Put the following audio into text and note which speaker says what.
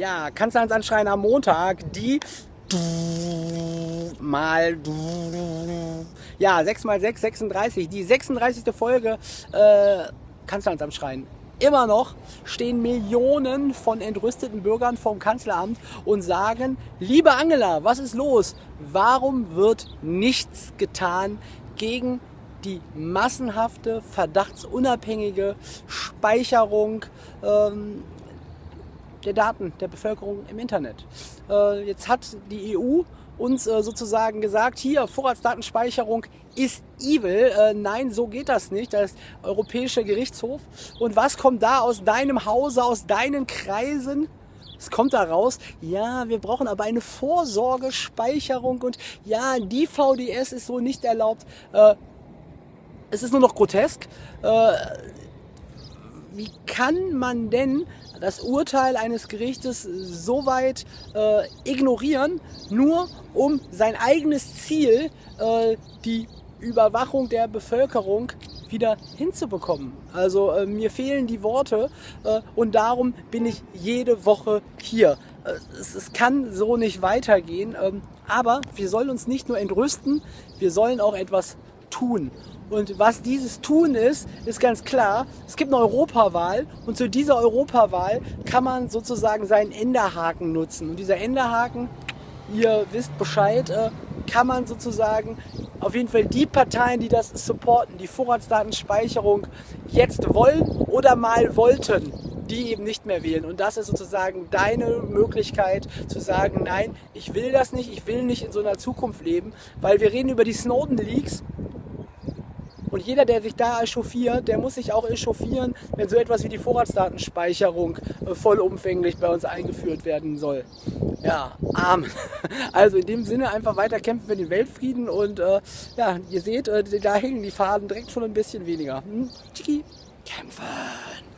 Speaker 1: Ja, Kanzleramtsanschreien am Montag, die mal ja 6 mal 6 36 die 36. Folge äh, Kanzleramtsanschreien immer noch stehen Millionen von entrüsteten Bürgern vom Kanzleramt und sagen, liebe Angela, was ist los? Warum wird nichts getan gegen die massenhafte, verdachtsunabhängige Speicherung ähm, der Daten der Bevölkerung im Internet. Äh, jetzt hat die EU uns äh, sozusagen gesagt, hier Vorratsdatenspeicherung ist evil. Äh, nein, so geht das nicht. Das ist Europäischer Gerichtshof. Und was kommt da aus deinem Hause, aus deinen Kreisen? Es kommt da raus, ja, wir brauchen aber eine Vorsorgespeicherung und ja, die VDS ist so nicht erlaubt. Äh, es ist nur noch grotesk. Äh, wie kann man denn das Urteil eines Gerichtes so weit äh, ignorieren, nur um sein eigenes Ziel, äh, die Überwachung der Bevölkerung wieder hinzubekommen. Also äh, mir fehlen die Worte äh, und darum bin ich jede Woche hier. Äh, es, es, kann so nicht weitergehen, ähm, aber wir sollen uns nicht nur entrüsten, wir sollen auch etwas tun. Und was dieses Tun ist, ist ganz klar. Es gibt eine Europawahl und zu dieser Europawahl kann man sozusagen seinen Enderhaken nutzen. Und dieser Enderhaken, ihr wisst Bescheid, äh, kann man sozusagen auf jeden Fall die Parteien, die das supporten, die Vorratsdatenspeicherung jetzt wollen oder mal wollten, die eben nicht mehr wählen. Und das ist sozusagen deine Möglichkeit zu sagen, nein, ich will das nicht, ich will nicht in so einer Zukunft leben, weil wir reden über die Snowden-Leaks und jeder, der sich da echauffiert, der muss sich auch echauffieren, wenn so etwas wie die Vorratsdatenspeicherung äh, vollumfänglich bei uns eingeführt werden soll. Ja, Amen. Also in dem Sinne einfach weiter kämpfen für den Weltfrieden und äh, ja, ihr seht, äh, da hängen die Faden direkt schon ein bisschen weniger. Hm? Tschiki. Kämpfen!